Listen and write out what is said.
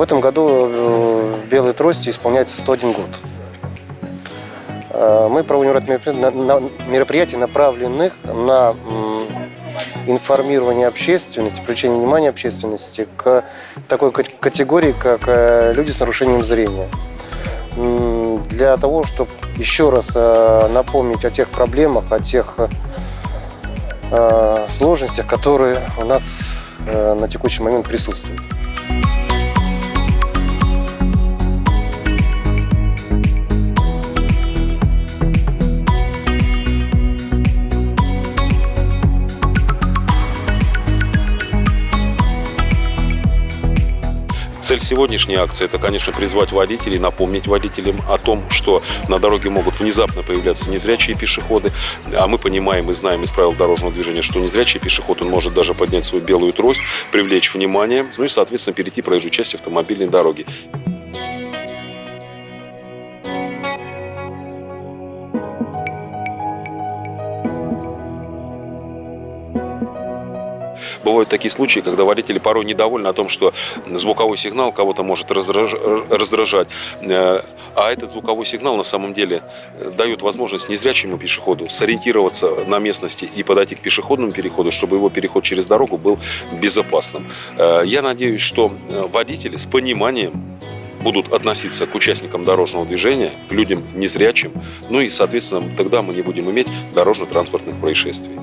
В этом году э, белой трости исполняется 101 год. Э, Мы проводим ряд мероприятий, на- на- мероприятий, направленных на информирование общественности, привлечение внимания общественности к такой кат- категории, как э, люди с нарушением зрения. Для того, чтобы еще раз напомнить о тех проблемах, о тех сложностях, которые у нас на текущий момент присутствуют. Цель сегодняшней акции – это, конечно, призвать водителей, напомнить водителям о том, что на дороге могут внезапно появляться незрячие пешеходы. А мы понимаем и знаем из правил дорожного движения, что незрячий пешеход, он может даже поднять свою белую трость, привлечь внимание, ну и, соответственно, перейти проезжую часть автомобильной дороги. Бывают такие случаи, когда водители порой недовольны о том, что звуковой сигнал кого-то может раздражать. Э, А этот звуковой сигнал на самом деле э, дает возможность незрячему пешеходу сориентироваться на местности и подойти к пешеходному переходу, чтобы его переход через дорогу был безопасным. Э, Я надеюсь, что водители с пониманием будут относиться к участникам дорожного движения, к людям незрячим, ну и, соответственно, тогда мы не будем иметь дорожно-транспортных происшествий.